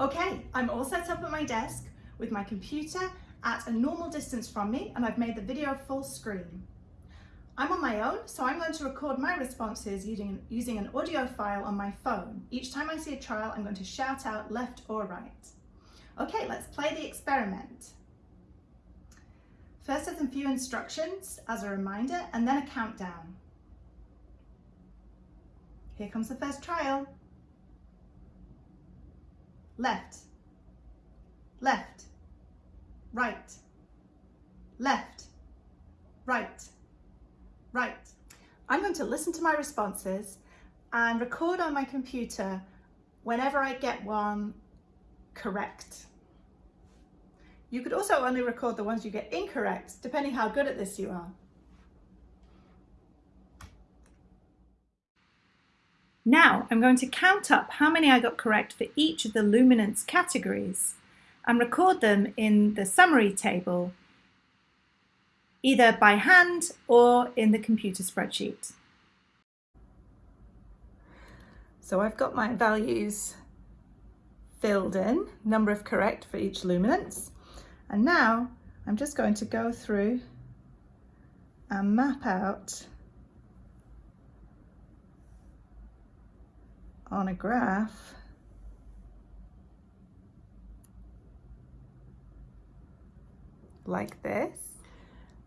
Okay, I'm all set up at my desk with my computer at a normal distance from me and I've made the video full screen. I'm on my own, so I'm going to record my responses using, using an audio file on my phone. Each time I see a trial, I'm going to shout out left or right. Okay, let's play the experiment. First, there's a few instructions as a reminder and then a countdown. Here comes the first trial left, left, right, left, right, right. I'm going to listen to my responses and record on my computer whenever I get one correct. You could also only record the ones you get incorrect, depending how good at this you are. Now I'm going to count up how many I got correct for each of the luminance categories and record them in the summary table, either by hand or in the computer spreadsheet. So I've got my values filled in, number of correct for each luminance. And now I'm just going to go through and map out on a graph like this.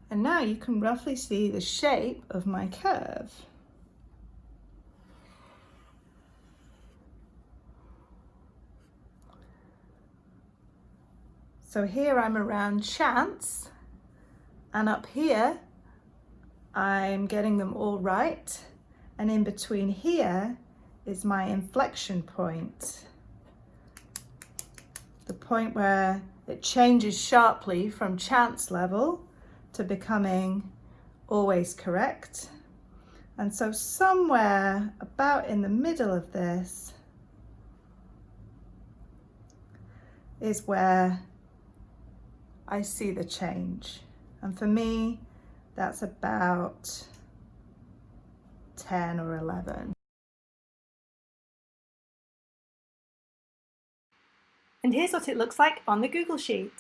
And now you can roughly see the shape of my curve. So here I'm around chance and up here I'm getting them all right and in between here is my inflection point. The point where it changes sharply from chance level to becoming always correct. And so somewhere about in the middle of this is where I see the change. And for me, that's about 10 or 11. And here's what it looks like on the Google Sheet.